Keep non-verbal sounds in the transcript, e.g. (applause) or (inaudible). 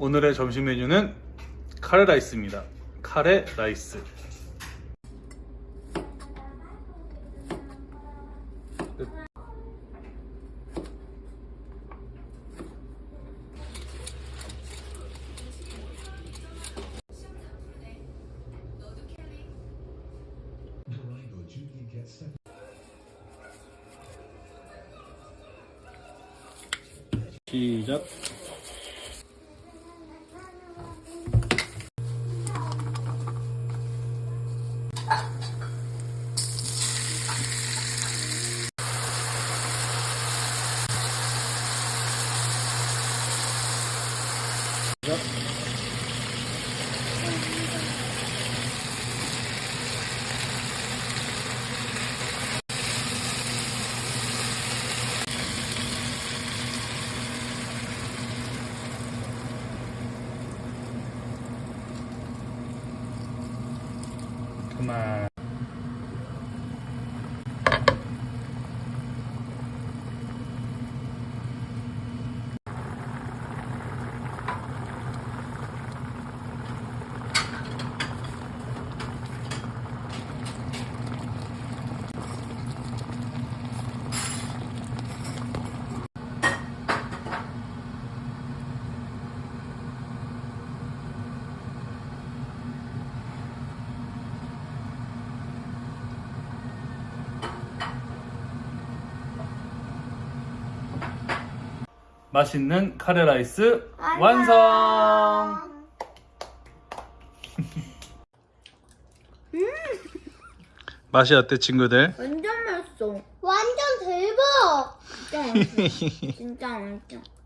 오늘의 점심 메뉴는 카레 라이스입니다. 카레 라이스. 시작. Yep. 那么 맛있는 카레 라이스 완성. 맛이 어때 친구들? 완전 맛있어. 완전 대박! 진짜 맛있어. 진짜 (laughs) 맛있어.